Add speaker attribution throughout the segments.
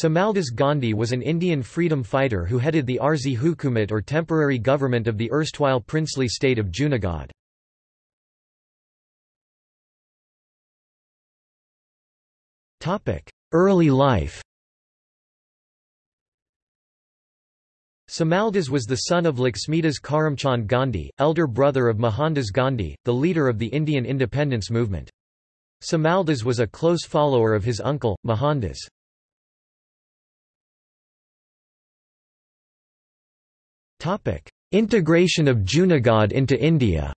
Speaker 1: Samaldas Gandhi was an Indian freedom fighter who headed the Arzi Hukumat or temporary government of the erstwhile princely state of Junagadh. Early life Samaldas was the son of Laxmidas Karamchand Gandhi, elder brother of Mohandas Gandhi, the leader of the Indian independence movement. Samaldas was a close follower of his uncle, Mohandas. Integration of Junagadh into India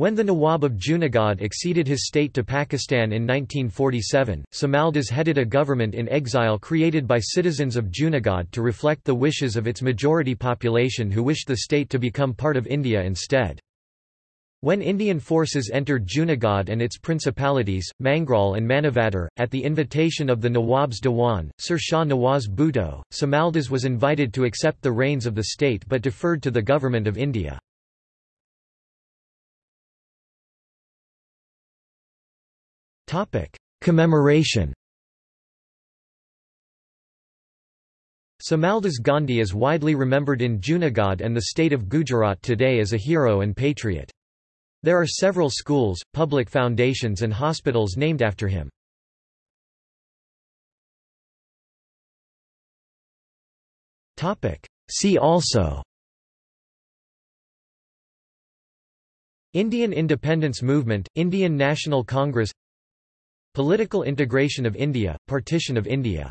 Speaker 1: When the Nawab of Junagadh acceded his state to Pakistan in 1947, Samaldas headed a government in exile created by citizens of Junagadh to reflect the wishes of its majority population who wished the state to become part of India instead. When Indian forces entered Junagadh and its principalities, Mangrol and Manavadar, at the invitation of the Nawab's Dewan, Sir Shah Nawaz Bhutto, Samaldas was invited to accept the reins of the state but deferred to the Government of India. Commemoration Samaldas Gandhi is widely remembered in Junagadh and the state of Gujarat today as a hero and patriot. There are several schools, public foundations and hospitals named after him. See also Indian independence movement, Indian National Congress Political integration of India, partition of India